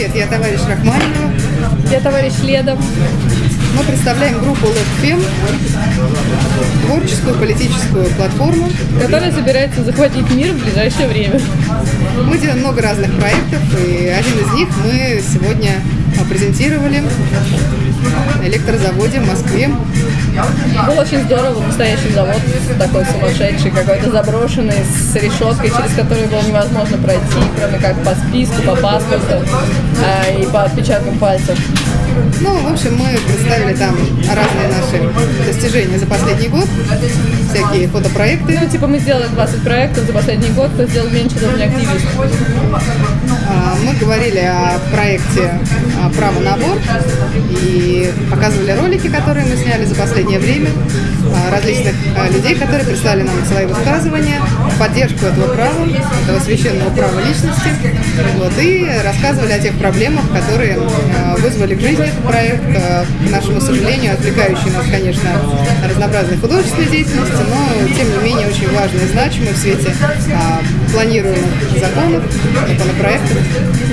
привет, я товарищ Рахманинова. Я товарищ Леда. Мы представляем группу LabFem, творческую политическую платформу. Которая собирается захватить мир в ближайшее время. Мы делаем много разных проектов, и один из них мы сегодня презентировали на электрозаводе в Москве. Был очень здорово, настоящий завод, такой сумасшедший, какой-то заброшенный, с решеткой, через которую было невозможно пройти, кроме как по списку, по паспорту э, и по отпечаткам пальцев. Ну, в общем, мы представили там разные наши достижения за последний год, всякие фотопроекты. Ну, типа мы сделали 20 проектов за последний год, кто сделал меньше, тот не активист. А, мы говорили о проекте «Право на аборт» и показывали ролики, которые мы сняли за последнее время, а, различных а, людей, которые представили нам свои высказывания, поддержку этого права, этого священного права личности, вот, и рассказывали о тех проблемах, которые вызвали к жизни этот проект, к нашему сожалению, отвлекающий нас, конечно, разнообразной художественной деятельности, но, тем не менее, очень важный и значимый в свете планируемых законов, законопроектов.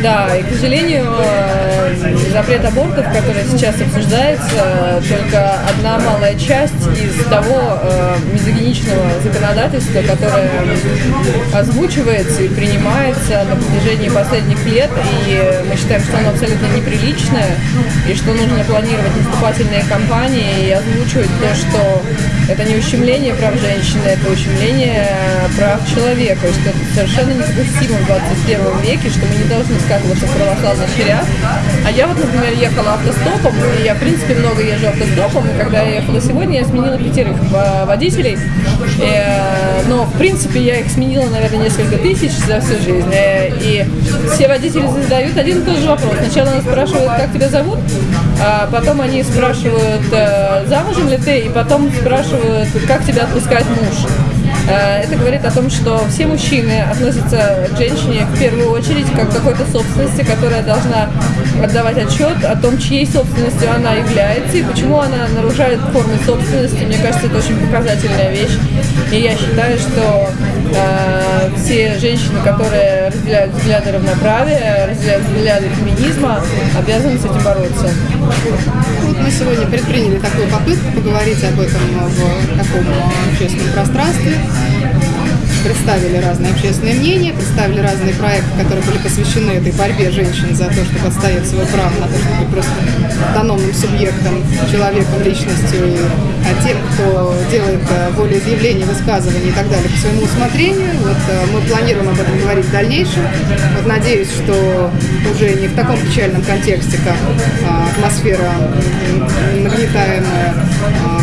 Да, и, к сожалению, э, запрет абортов, который сейчас обсуждается, только одна малая часть из того э, мизогиничного законодательства, которое озвучивается и принимается на протяжении последних лет, и мы считаем, что оно абсолютно неприличное, и что нужно планировать наступательные кампании и озвучивать то, что это не ущемление прав женщины, это ущемление прав человека, что это совершенно недопустимо в 21 веке, что мы не должны скатываться в православный шариат. А я вот, например, ехала автостопом, и я, в принципе, много езжу автостопом, и когда я ехала сегодня, я сменила пятерых водителей, и, но, в принципе, я их сменила, наверное, несколько тысяч за всю жизнь, и все водители задают один и тот же вопрос. Сначала нас спрашивают, как тебя зовут, а потом они спрашивают, э, замужем ли ты, и потом спрашивают, как тебя отпускает муж. Э, это говорит о том, что все мужчины относятся к женщине в первую очередь как к какой-то собственности, которая должна отдавать отчет о том, чьей собственностью она является и почему она нарушает формы собственности. Мне кажется, это очень показательная вещь. И я считаю, что э, все женщины, которые разделяют взгляды равноправия, разделяют взгляды феминизма, обязаны с этим бороться. Вот мы сегодня предприняли такую попытку поговорить об этом в таком общественном пространстве представили разные общественные мнения, представили разные проекты, которые были посвящены этой борьбе женщин за то, чтобы отстоять свое право на то, чтобы быть просто автономным субъектом, человеком, личностью, и, а тем, кто делает э, волеизъявления, высказывания и так далее по своему усмотрению. Вот э, мы планируем об этом говорить в дальнейшем. Вот надеюсь, что уже не в таком печальном контексте, как а, атмосфера нагнетаемая а,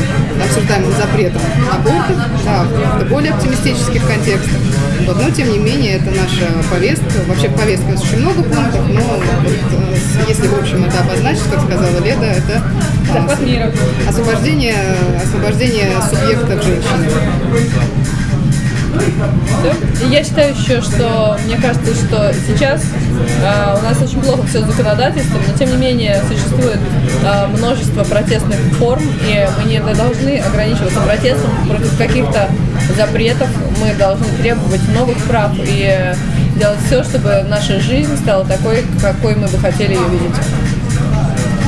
запретом абортов, да, в более оптимистических контекстах. Вот, но, тем не менее, это наша повестка. Вообще в повестке у нас очень много пунктов, но вот, э, если, в общем, это обозначить, как сказала Леда, это а, освобождение, освобождение субъектов женщины. Я считаю еще, что мне кажется, что сейчас э, у нас очень плохо все с законодательством, но тем не менее существует э, множество протестных форм, и мы не должны ограничиваться протестом против каких-то запретов, мы должны требовать новых прав и делать все, чтобы наша жизнь стала такой, какой мы бы хотели ее видеть.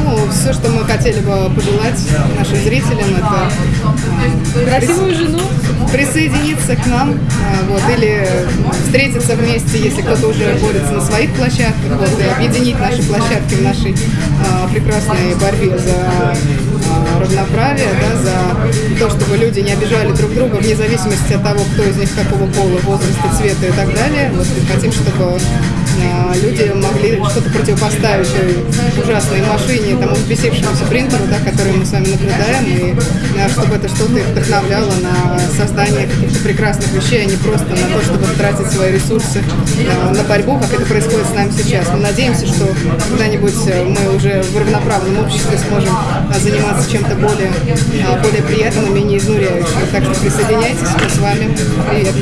Ну, все, что мы хотели бы пожелать нашим зрителям, это э, красивую жену, присоединиться к нам, а, вот, или встретиться вместе, если кто-то уже борется на своих площадках, вот, и объединить наши площадки в нашей а, прекрасной борьбе за а, равноправие, да, за то, чтобы люди не обижали друг друга вне зависимости от того, кто из них какого пола, возраста, цвета и так далее. Вот, и хотим, чтобы люди могли что-то противопоставить ужасной машине, тому взбесившемуся принтеру, да, который мы с вами наблюдаем, и чтобы это что-то их вдохновляло на создание каких-то прекрасных вещей, а не просто на то, чтобы тратить свои ресурсы а, на борьбу, как это происходит с нами сейчас. Мы надеемся, что когда-нибудь э, мы уже в равноправном обществе сможем а, заниматься чем-то более, более приятным и менее изнуряющим. Так что присоединяйтесь, мы с вами. Привет!